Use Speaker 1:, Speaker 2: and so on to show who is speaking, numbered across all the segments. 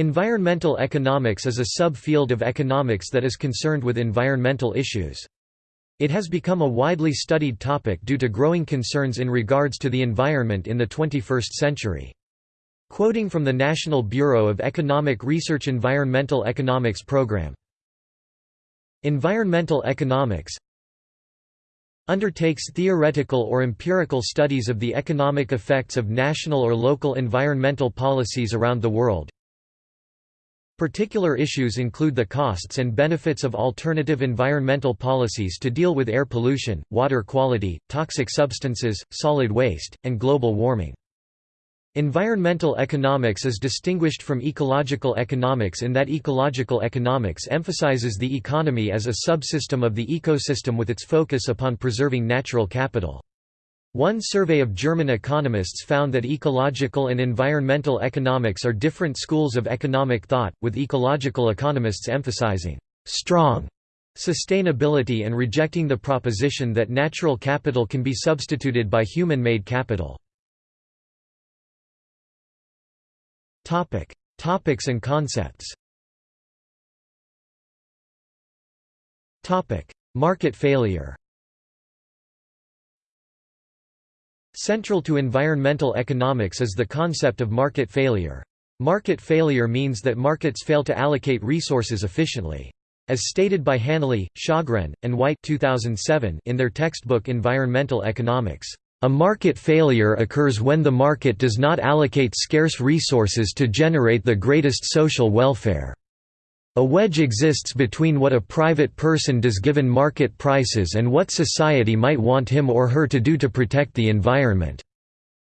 Speaker 1: Environmental economics is a sub-field of economics that is concerned with environmental issues. It has become a widely studied topic due to growing concerns in regards to the environment in the 21st century. Quoting from the National Bureau of Economic Research Environmental Economics Program Environmental economics undertakes theoretical or empirical studies of the economic effects of national or local environmental policies around the world, Particular issues include the costs and benefits of alternative environmental policies to deal with air pollution, water quality, toxic substances, solid waste, and global warming. Environmental economics is distinguished from ecological economics in that ecological economics emphasizes the economy as a subsystem of the ecosystem with its focus upon preserving natural capital. One survey of German economists found that ecological and environmental economics are different schools of economic thought, with ecological economists emphasizing strong sustainability and rejecting the proposition that natural capital can be substituted by human-made capital. Topics and concepts. Topic: Market failure Central to environmental economics is the concept of market failure. Market failure means that markets fail to allocate resources efficiently. As stated by Hanley, Shogren, and White 2007 in their textbook Environmental Economics, "...a market failure occurs when the market does not allocate scarce resources to generate the greatest social welfare." A wedge exists between what a private person does given market prices and what society might want him or her to do to protect the environment.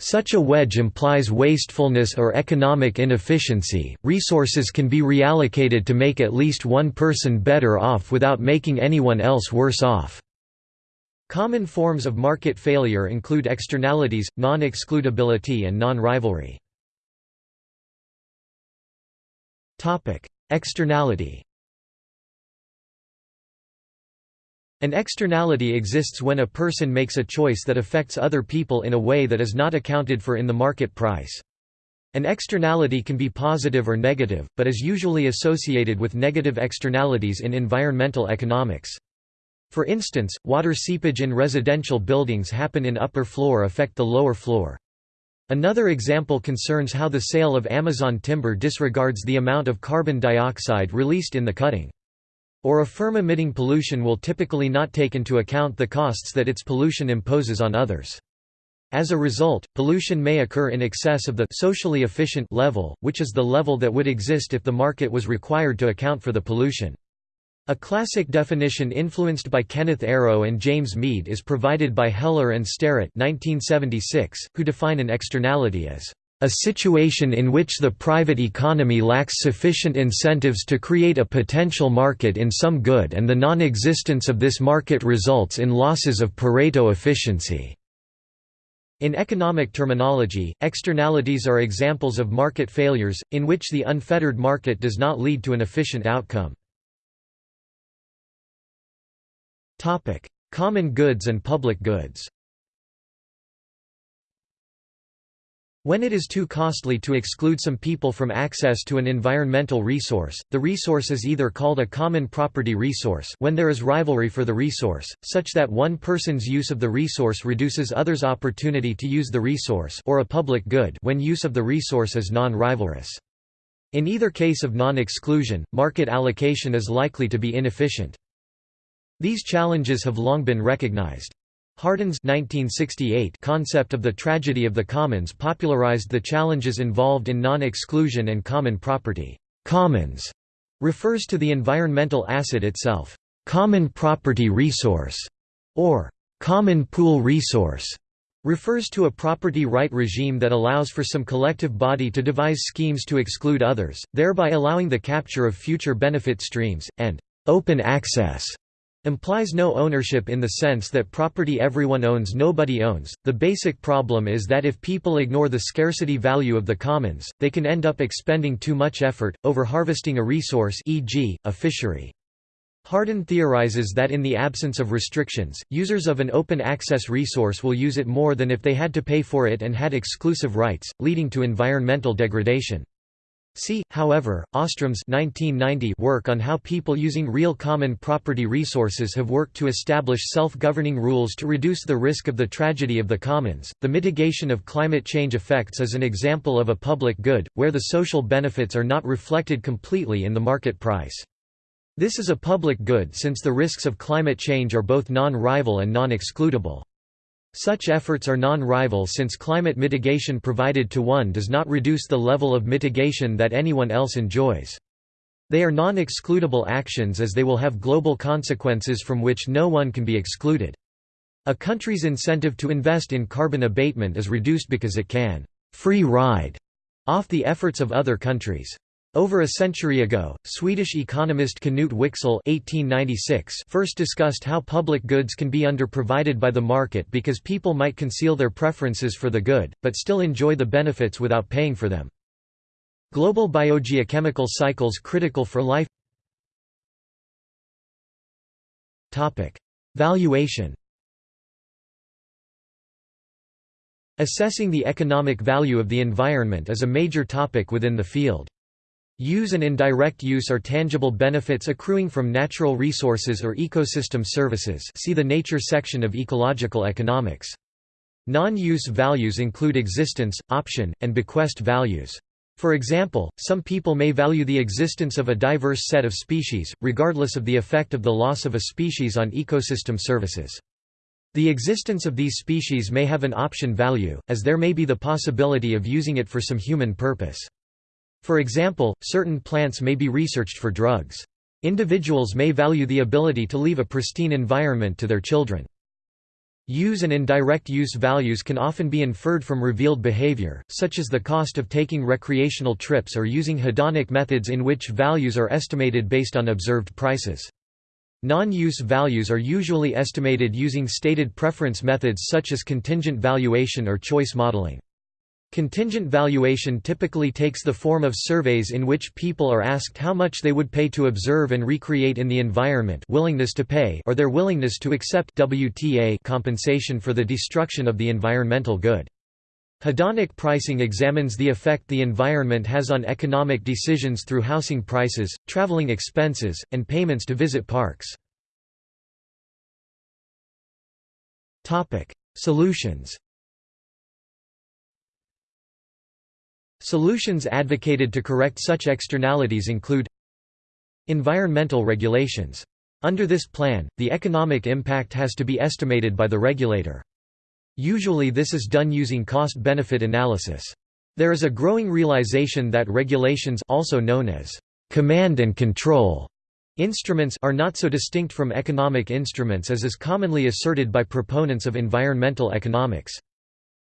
Speaker 1: Such a wedge implies wastefulness or economic inefficiency. Resources can be reallocated to make at least one person better off without making anyone else worse off. Common forms of market failure include externalities, non-excludability and non-rivalry. Externality An externality exists when a person makes a choice that affects other people in a way that is not accounted for in the market price. An externality can be positive or negative, but is usually associated with negative externalities in environmental economics. For instance, water seepage in residential buildings happen in upper floor affect the lower floor. Another example concerns how the sale of Amazon timber disregards the amount of carbon dioxide released in the cutting. Or a firm emitting pollution will typically not take into account the costs that its pollution imposes on others. As a result, pollution may occur in excess of the socially efficient level, which is the level that would exist if the market was required to account for the pollution. A classic definition influenced by Kenneth Arrow and James Meade is provided by Heller and Starrett 1976, who define an externality as a situation in which the private economy lacks sufficient incentives to create a potential market in some good and the non-existence of this market results in losses of Pareto efficiency. In economic terminology, externalities are examples of market failures, in which the unfettered market does not lead to an efficient outcome. Topic: Common goods and public goods. When it is too costly to exclude some people from access to an environmental resource, the resource is either called a common property resource when there is rivalry for the resource, such that one person's use of the resource reduces others' opportunity to use the resource or a public good when use of the resource is non-rivalrous. In either case of non-exclusion, market allocation is likely to be inefficient. These challenges have long been recognized. Hardin's 1968 concept of the tragedy of the commons popularized the challenges involved in non-exclusion and common property. Commons refers to the environmental asset itself. Common property resource or common pool resource refers to a property right regime that allows for some collective body to devise schemes to exclude others, thereby allowing the capture of future benefit streams, and open access implies no ownership in the sense that property everyone owns nobody owns. The basic problem is that if people ignore the scarcity value of the commons, they can end up expending too much effort, over harvesting a resource e.g., a fishery. Hardin theorizes that in the absence of restrictions, users of an open access resource will use it more than if they had to pay for it and had exclusive rights, leading to environmental degradation. See, however, Ostrom's 1990 work on how people using real common property resources have worked to establish self-governing rules to reduce the risk of the tragedy of the commons. The mitigation of climate change effects is an example of a public good, where the social benefits are not reflected completely in the market price. This is a public good since the risks of climate change are both non-rival and non-excludable. Such efforts are non-rival since climate mitigation provided to one does not reduce the level of mitigation that anyone else enjoys. They are non-excludable actions as they will have global consequences from which no one can be excluded. A country's incentive to invest in carbon abatement is reduced because it can «free ride» off the efforts of other countries. Over a century ago, Swedish economist Knut Wicksell (1896) first discussed how public goods can be underprovided by the market because people might conceal their preferences for the good, but still enjoy the benefits without paying for them. Global biogeochemical cycles critical for life Valuation Assessing the economic value of the environment is a major topic within the field. Use and indirect use are tangible benefits accruing from natural resources or ecosystem services see the Nature section of ecological economics. Non-use values include existence, option, and bequest values. For example, some people may value the existence of a diverse set of species, regardless of the effect of the loss of a species on ecosystem services. The existence of these species may have an option value, as there may be the possibility of using it for some human purpose. For example, certain plants may be researched for drugs. Individuals may value the ability to leave a pristine environment to their children. Use and indirect use values can often be inferred from revealed behavior, such as the cost of taking recreational trips or using hedonic methods in which values are estimated based on observed prices. Non-use values are usually estimated using stated preference methods such as contingent valuation or choice modeling. Contingent valuation typically takes the form of surveys in which people are asked how much they would pay to observe and recreate in the environment willingness to pay or their willingness to accept WTA compensation for the destruction of the environmental good. Hedonic pricing examines the effect the environment has on economic decisions through housing prices, traveling expenses, and payments to visit parks. Solutions Solutions advocated to correct such externalities include Environmental regulations. Under this plan, the economic impact has to be estimated by the regulator. Usually this is done using cost-benefit analysis. There is a growing realization that regulations also known as command and control instruments are not so distinct from economic instruments as is commonly asserted by proponents of environmental economics.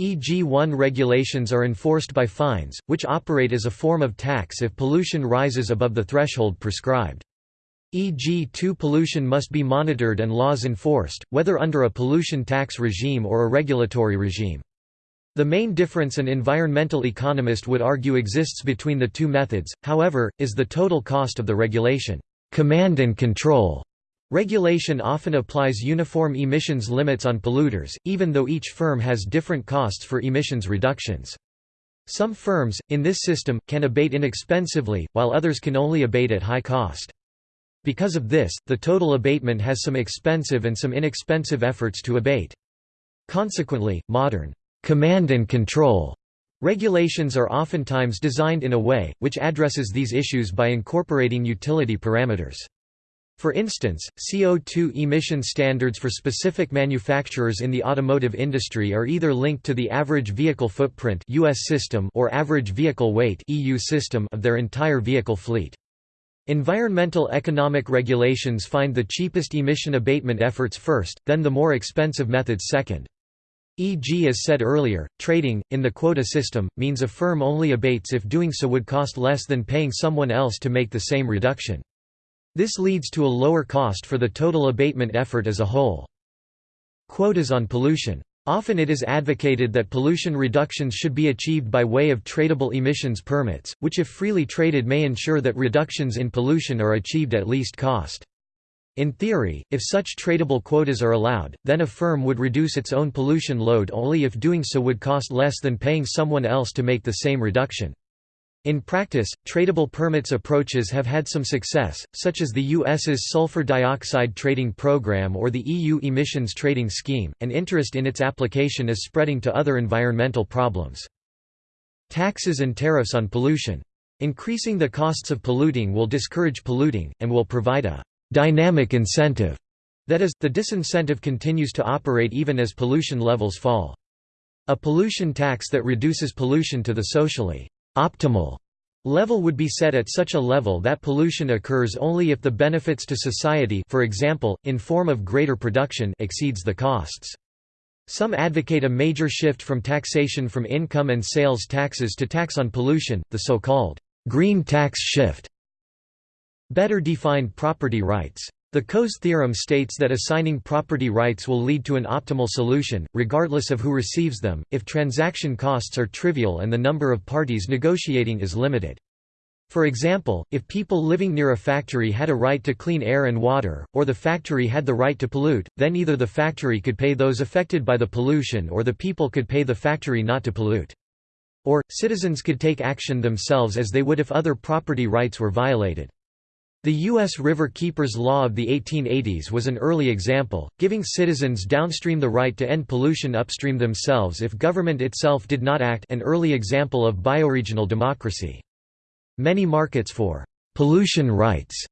Speaker 1: EG1 regulations are enforced by fines, which operate as a form of tax if pollution rises above the threshold prescribed. EG2 pollution must be monitored and laws enforced, whether under a pollution tax regime or a regulatory regime. The main difference an environmental economist would argue exists between the two methods, however, is the total cost of the regulation. Command and control Regulation often applies uniform emissions limits on polluters, even though each firm has different costs for emissions reductions. Some firms, in this system, can abate inexpensively, while others can only abate at high cost. Because of this, the total abatement has some expensive and some inexpensive efforts to abate. Consequently, modern command and control regulations are oftentimes designed in a way, which addresses these issues by incorporating utility parameters. For instance, CO2 emission standards for specific manufacturers in the automotive industry are either linked to the average vehicle footprint US system or average vehicle weight EU system of their entire vehicle fleet. Environmental economic regulations find the cheapest emission abatement efforts first, then the more expensive methods second. E.g. as said earlier, trading, in the quota system, means a firm only abates if doing so would cost less than paying someone else to make the same reduction. This leads to a lower cost for the total abatement effort as a whole. Quotas on pollution. Often it is advocated that pollution reductions should be achieved by way of tradable emissions permits, which if freely traded may ensure that reductions in pollution are achieved at least cost. In theory, if such tradable quotas are allowed, then a firm would reduce its own pollution load only if doing so would cost less than paying someone else to make the same reduction. In practice, tradable permits approaches have had some success, such as the US's sulfur dioxide trading program or the EU emissions trading scheme, and interest in its application is spreading to other environmental problems. Taxes and tariffs on pollution. Increasing the costs of polluting will discourage polluting, and will provide a «dynamic incentive» that is, the disincentive continues to operate even as pollution levels fall. A pollution tax that reduces pollution to the socially Optimal level would be set at such a level that pollution occurs only if the benefits to society for example, in form of greater production exceeds the costs. Some advocate a major shift from taxation from income and sales taxes to tax on pollution, the so-called green tax shift. Better defined property rights. The Coase theorem states that assigning property rights will lead to an optimal solution, regardless of who receives them, if transaction costs are trivial and the number of parties negotiating is limited. For example, if people living near a factory had a right to clean air and water, or the factory had the right to pollute, then either the factory could pay those affected by the pollution or the people could pay the factory not to pollute. Or, citizens could take action themselves as they would if other property rights were violated. The U.S. River Keepers Law of the 1880s was an early example, giving citizens downstream the right to end pollution upstream themselves if government itself did not act an early example of bioregional democracy. Many markets for «pollution rights»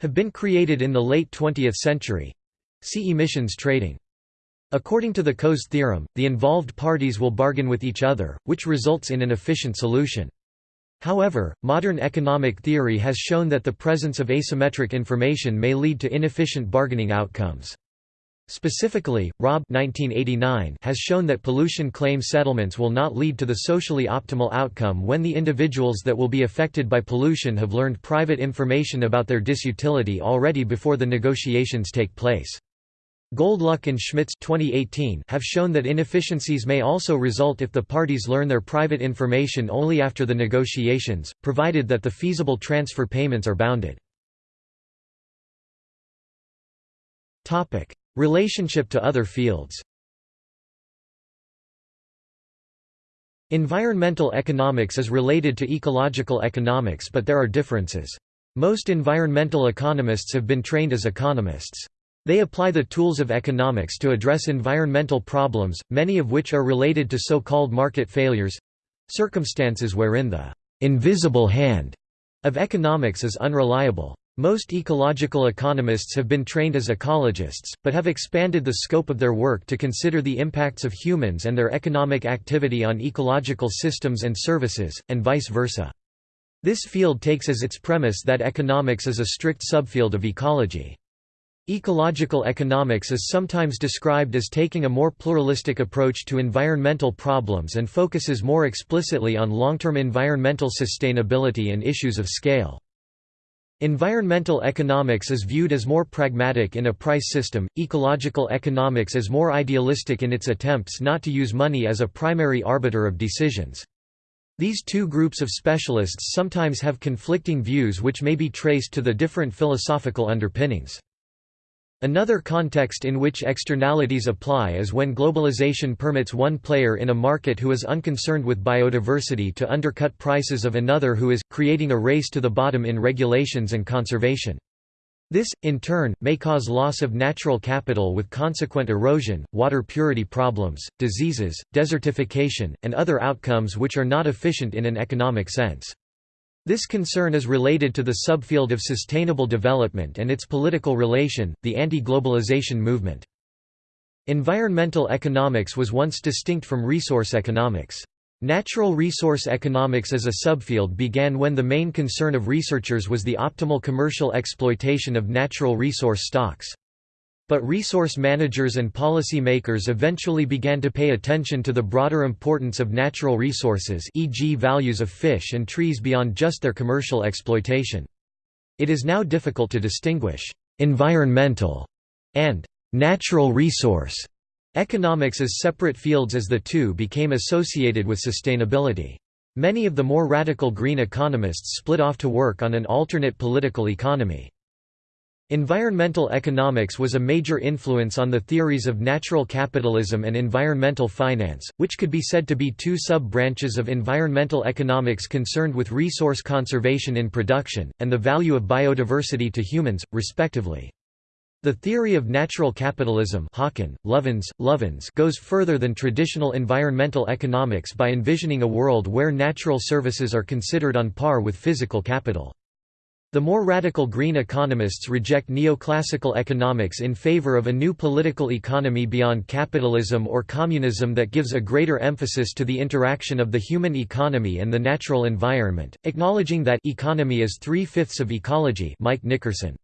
Speaker 1: have been created in the late 20th century. See emissions trading. According to the Coase theorem, the involved parties will bargain with each other, which results in an efficient solution. However, modern economic theory has shown that the presence of asymmetric information may lead to inefficient bargaining outcomes. Specifically, Rob 1989 has shown that pollution claim settlements will not lead to the socially optimal outcome when the individuals that will be affected by pollution have learned private information about their disutility already before the negotiations take place. Goldluck and Schmitz 2018 have shown that inefficiencies may also result if the parties learn their private information only after the negotiations, provided that the feasible transfer payments are bounded. Relationship to other fields Environmental economics is related to ecological economics but there are differences. Most environmental economists have been trained as economists. They apply the tools of economics to address environmental problems, many of which are related to so-called market failures—circumstances wherein the «invisible hand» of economics is unreliable. Most ecological economists have been trained as ecologists, but have expanded the scope of their work to consider the impacts of humans and their economic activity on ecological systems and services, and vice versa. This field takes as its premise that economics is a strict subfield of ecology. Ecological economics is sometimes described as taking a more pluralistic approach to environmental problems and focuses more explicitly on long-term environmental sustainability and issues of scale. Environmental economics is viewed as more pragmatic in a price system, ecological economics is more idealistic in its attempts not to use money as a primary arbiter of decisions. These two groups of specialists sometimes have conflicting views which may be traced to the different philosophical underpinnings. Another context in which externalities apply is when globalization permits one player in a market who is unconcerned with biodiversity to undercut prices of another who is, creating a race to the bottom in regulations and conservation. This, in turn, may cause loss of natural capital with consequent erosion, water purity problems, diseases, desertification, and other outcomes which are not efficient in an economic sense. This concern is related to the subfield of sustainable development and its political relation, the anti-globalization movement. Environmental economics was once distinct from resource economics. Natural resource economics as a subfield began when the main concern of researchers was the optimal commercial exploitation of natural resource stocks. But resource managers and policy makers eventually began to pay attention to the broader importance of natural resources e.g. values of fish and trees beyond just their commercial exploitation. It is now difficult to distinguish «environmental» and «natural resource» economics as separate fields as the two became associated with sustainability. Many of the more radical green economists split off to work on an alternate political economy. Environmental economics was a major influence on the theories of natural capitalism and environmental finance, which could be said to be two sub-branches of environmental economics concerned with resource conservation in production, and the value of biodiversity to humans, respectively. The theory of natural capitalism Hawken, Lovins, Lovins goes further than traditional environmental economics by envisioning a world where natural services are considered on par with physical capital. The more radical green economists reject neoclassical economics in favor of a new political economy beyond capitalism or communism that gives a greater emphasis to the interaction of the human economy and the natural environment, acknowledging that economy is three-fifths of ecology Mike Nickerson.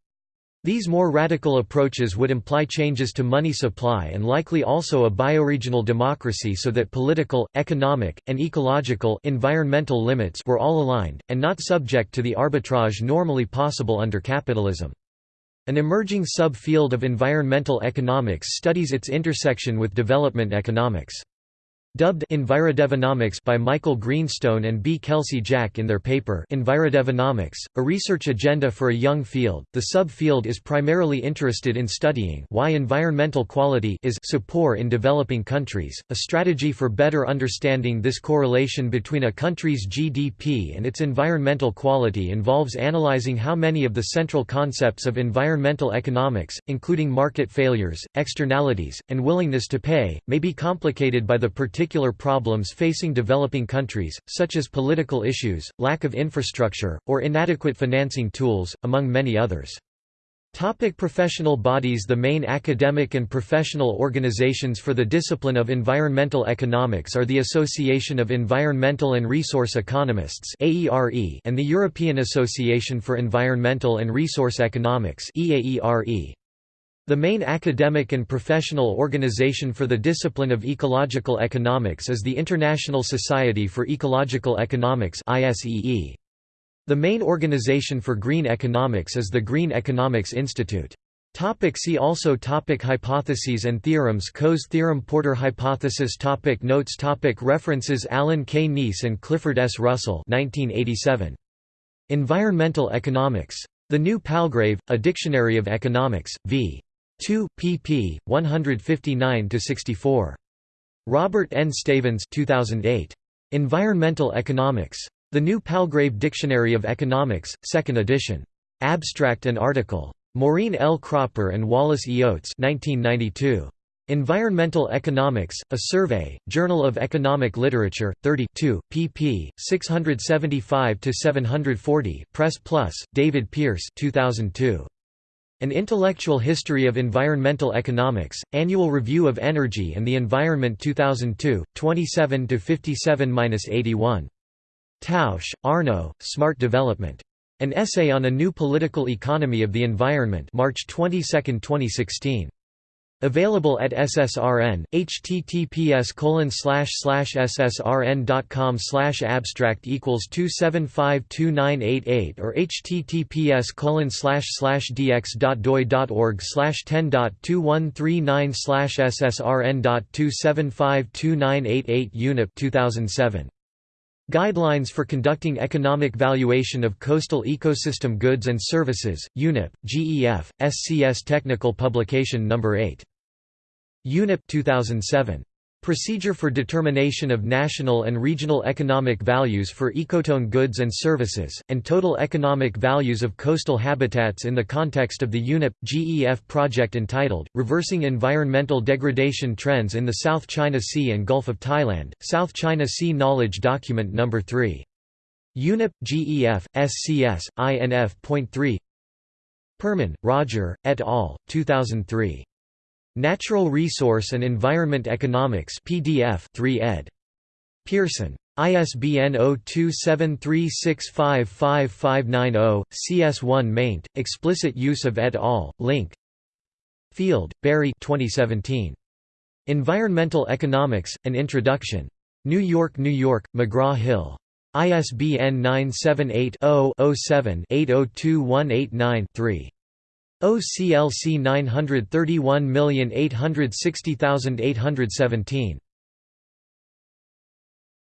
Speaker 1: These more radical approaches would imply changes to money supply and likely also a bioregional democracy so that political, economic, and ecological environmental limits were all aligned, and not subject to the arbitrage normally possible under capitalism. An emerging sub-field of environmental economics studies its intersection with development economics. Dubbed Envirodevonomics by Michael Greenstone and B. Kelsey Jack in their paper Envirodevonomics, a research agenda for a young field. The subfield is primarily interested in studying why environmental quality is so poor in developing countries, a strategy for better understanding this correlation between a country's GDP and its environmental quality involves analyzing how many of the central concepts of environmental economics, including market failures, externalities, and willingness to pay, may be complicated by the particular particular problems facing developing countries, such as political issues, lack of infrastructure, or inadequate financing tools, among many others. Topic professional bodies The main academic and professional organizations for the discipline of environmental economics are the Association of Environmental and Resource Economists and the European Association for Environmental and Resource Economics EAERE. The main academic and professional organization for the discipline of ecological economics is the International Society for Ecological Economics The main organization for green economics is the Green Economics Institute. Topic see also topic Hypotheses and theorems Coase theorem Porter hypothesis topic Notes topic References Alan K. Kneese and Clifford S. Russell 1987. Environmental Economics. The New Palgrave, A Dictionary of Economics, v. 2, pp. 159–64. Robert N. Stavins 2008. Environmental Economics. The New Palgrave Dictionary of Economics, 2nd edition. Abstract and article. Maureen L. Cropper and Wallace E. Oates 1992. Environmental Economics, A Survey, Journal of Economic Literature, 32, pp. 675–740 Press Plus, David Pearce 2002. An Intellectual History of Environmental Economics, Annual Review of Energy and the Environment 2002, 27–57–81. Tausch, Arno, Smart Development. An Essay on a New Political Economy of the Environment March 22, 2016. Available at SSRN, https ssrn.com abstract equals 2752988 or https dx.doi.org 10.2139 ssrn.2752988 UNEP 2007. Guidelines for Conducting Economic Valuation of Coastal Ecosystem Goods and Services, UNEP, GEF, SCS Technical Publication No. 8. UNEP 2007. Procedure for Determination of National and Regional Economic Values for Ecotone Goods and Services, and Total Economic Values of Coastal Habitats in the context of the UNEP-GEF project entitled, Reversing Environmental Degradation Trends in the South China Sea and Gulf of Thailand, South China Sea Knowledge Document No. 3. UNEP-GEF, SCS, INF.3 Perman, Roger, et al., 2003. Natural Resource and Environment Economics PDF 3 ed. Pearson. ISBN 0273655590, CS1 maint, explicit use of et al., link Field, Barry 2017. Environmental Economics, An Introduction. New York, New York, McGraw-Hill. ISBN 978 0 7 802189 3. OCLC 931860817.